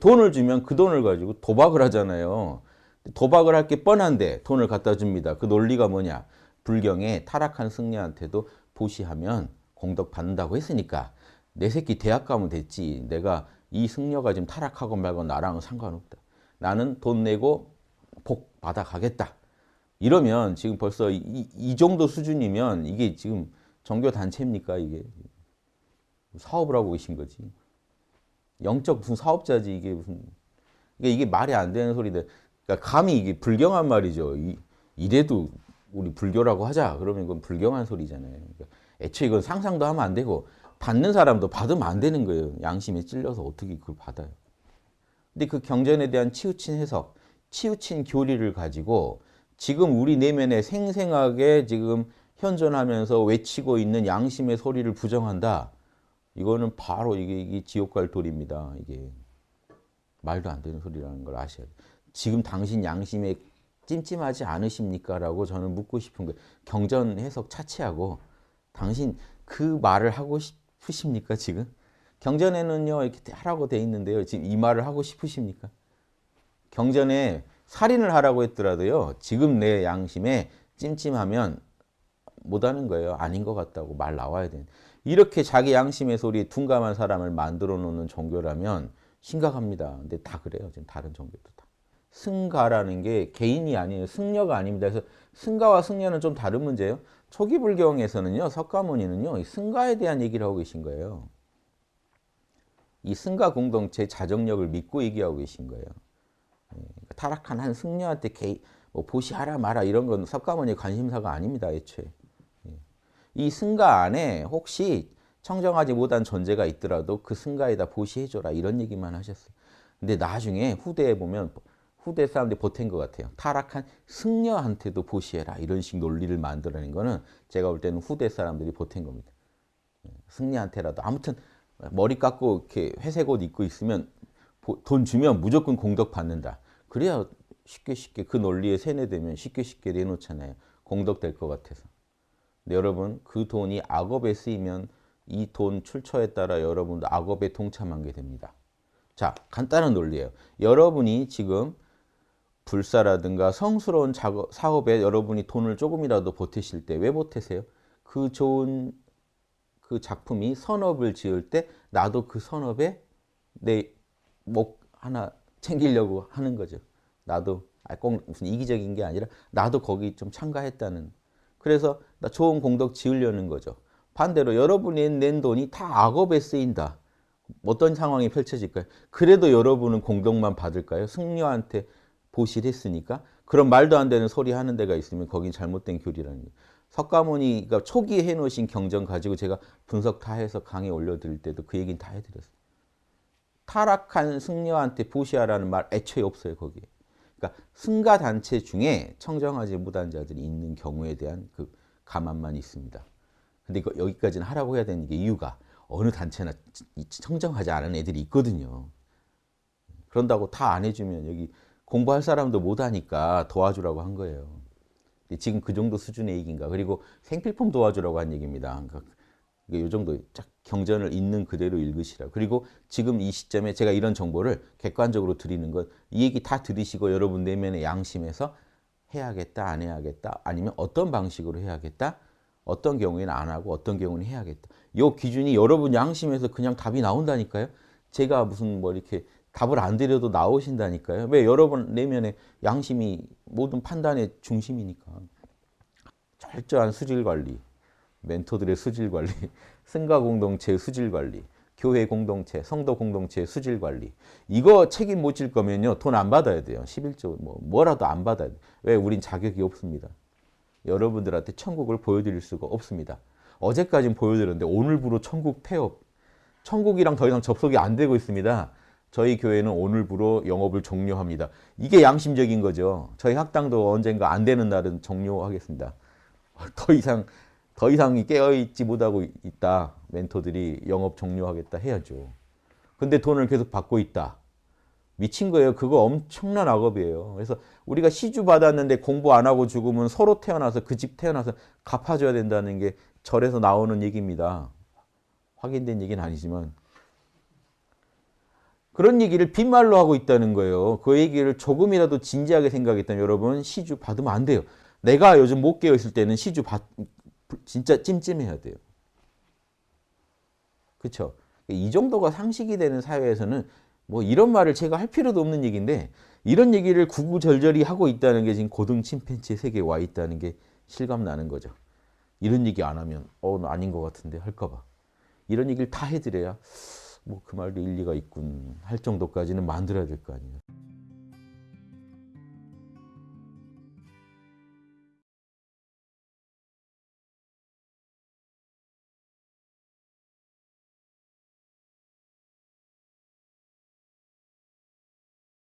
돈을 주면 그 돈을 가지고 도박을 하잖아요. 도박을 할 게 뻔한데 돈을 갖다 줍니다. 그 논리가 뭐냐? 불경에 타락한 승려한테도 보시하면 공덕 받는다고 했으니까 내 새끼 대학 가면 됐지. 내가 이 승려가 지금 타락하고 말고 나랑은 상관없다. 나는 돈 내고 복 받아 가겠다. 이러면 지금 벌써 이, 이 정도 수준이면 이게 지금 종교 단체입니까 이게 사업을 하고 계신 거지. 영적 무슨 사업자지 이게 무슨 이게 이게 말이 안 되는 소리인데 그러니까 감히 이게 불경한 말이죠. 이, 이래도 우리 불교라고 하자 그러면 이건 불경한 소리잖아요. 그러니까 애초에 이건 상상도 하면 안 되고 받는 사람도 받으면 안 되는 거예요. 양심에 찔려서 어떻게 그걸 받아요. 근데 그 경전에 대한 치우친 해석, 치우친 교리를 가지고 지금 우리 내면에 생생하게 지금 현존하면서 외치고 있는 양심의 소리를 부정한다. 이거는 바로 이게, 이게 지옥 갈 돌입니다. 이게 말도 안 되는 소리라는 걸 아셔야 돼요. 지금 당신 양심에 찜찜하지 않으십니까? 라고 저는 묻고 싶은 거예요. 경전 해석 차치하고 당신 그 말을 하고 싶으십니까? 지금? 경전에는요 이렇게 하라고 돼 있는데요. 지금 이 말을 하고 싶으십니까? 경전에 살인을 하라고 했더라도요. 지금 내 양심에 찜찜하면 못하는 거예요. 아닌 것 같다고 말 나와야 돼. 이렇게 자기 양심의 소리에 둔감한 사람을 만들어 놓는 종교라면 심각합니다. 근데 다 그래요. 지금 다른 종교도 다. 승가라는 게 개인이 아니에요. 승려가 아닙니다. 그래서 승가와 승려는 좀 다른 문제예요. 초기 불경에서는요. 석가모니는요. 승가에 대한 얘기를 하고 계신 거예요. 이 승가 공동체 자정력을 믿고 얘기하고 계신 거예요. 예, 그러니까 타락한 한 승려한테 개, 뭐 보시하라 마라 이런 건 석가모니 관심사가 아닙니다. 애초에. 예. 이 승가 안에 혹시 청정하지 못한 존재가 있더라도 그 승가에다 보시해줘라 이런 얘기만 하셨어요. 근데 나중에 후대에 보면 후대 사람들이 보탠 것 같아요. 타락한 승려한테도 보시해라 이런 식 논리를 만들어낸 거는 제가 볼 때는 후대 사람들이 보탠 겁니다. 예, 승려한테라도 아무튼 머리 깎고 이렇게 회색 옷 입고 있으면 돈 주면 무조건 공덕 받는다. 그래야 쉽게 쉽게 그 논리에 세뇌되면 쉽게 쉽게 내놓잖아요. 공덕 될 것 같아서. 근데 여러분 그 돈이 악업에 쓰이면 이 돈 출처에 따라 여러분도 악업에 동참한 게 됩니다. 자 간단한 논리예요. 여러분이 지금 불사라든가 성스러운 작업, 사업에 여러분이 돈을 조금이라도 보태실 때 왜 보태세요? 그 좋은 그 작품이 선업을 지을 때 나도 그 선업에 내 목 하나 챙기려고 하는 거죠. 나도 꼭 무슨 이기적인 게 아니라 나도 거기 좀 참가했다는. 그래서 나 좋은 공덕 지으려는 거죠. 반대로 여러분이 낸 돈이 다 악업에 쓰인다. 어떤 상황이 펼쳐질까요? 그래도 여러분은 공덕만 받을까요? 승려한테 보실했으니까 그런 말도 안 되는 소리 하는 데가 있으면 거긴 잘못된 교리라는 거예요. 석가모니가 초기에 해놓으신 경전 가지고 제가 분석 다 해서 강의 올려드릴 때도 그 얘기는 다 해드렸어요. 타락한 승려한테 보시하라는 말 애초에 없어요 거기에. 그러니까 승가 단체 중에 청정하지 못한 자들이 있는 경우에 대한 그 감안만 있습니다. 근데 이거 여기까지는 하라고 해야 되는 게 이유가 어느 단체나 청정하지 않은 애들이 있거든요. 그런다고 다 안 해주면 여기 공부할 사람도 못하니까 도와주라고 한 거예요. 지금 그 정도 수준의 얘기인가. 그리고 생필품 도와주라고 한 얘기입니다. 그러니까 이 정도 쫙 경전을 있는 그대로 읽으시라. 그리고 지금 이 시점에 제가 이런 정보를 객관적으로 드리는 것, 이 얘기 다 들으시고 여러분 내면의 양심에서 해야겠다, 안 해야겠다, 아니면 어떤 방식으로 해야겠다, 어떤 경우에는 안 하고 어떤 경우는 해야겠다. 이 기준이 여러분 양심에서 그냥 답이 나온다니까요. 제가 무슨 뭐 이렇게 답을 안 드려도 나오신다니까요. 왜 여러분 내면의 양심이 모든 판단의 중심이니까. 철저한 수질 관리, 멘토들의 수질 관리, 승가 공동체 수질 관리, 교회 공동체, 성도 공동체 수질 관리. 이거 책임 못 질 거면요. 돈 안 받아야 돼요. 11조 뭐 뭐라도 안 받아야 돼요. 왜? 우린 자격이 없습니다. 여러분들한테 천국을 보여드릴 수가 없습니다. 어제까진 보여드렸는데 오늘부로 천국 폐업. 천국이랑 더 이상 접속이 안 되고 있습니다. 저희 교회는 오늘부로 영업을 종료합니다. 이게 양심적인 거죠. 저희 학당도 언젠가 안 되는 날은 종료하겠습니다. 더 이상 더 이상 깨어있지 못하고 있다. 멘토들이 영업 종료하겠다 해야죠. 근데 돈을 계속 받고 있다. 미친 거예요. 그거 엄청난 악업이에요. 그래서 우리가 시주 받았는데 공부 안 하고 죽으면 서로 태어나서 그 집 태어나서 갚아줘야 된다는 게 절에서 나오는 얘기입니다. 확인된 얘기는 아니지만 그런 얘기를 빈말로 하고 있다는 거예요. 그 얘기를 조금이라도 진지하게 생각했다면 여러분 시주 받으면 안 돼요. 내가 요즘 못 깨어 있을 때는 시주 받 진짜 찜찜해야 돼요. 그렇죠? 이 정도가 상식이 되는 사회에서는 뭐 이런 말을 제가 할 필요도 없는 얘기인데 이런 얘기를 구구절절히 하고 있다는 게 지금 고등 침팬지 세계에 와 있다는 게 실감 나는 거죠. 이런 얘기 안 하면 어, 나 아닌 것 같은데 할까 봐. 이런 얘기를 다 해드려야 뭐 그 말도 일리가 있군 할 정도까지는 만들어야 될 거 아니에요.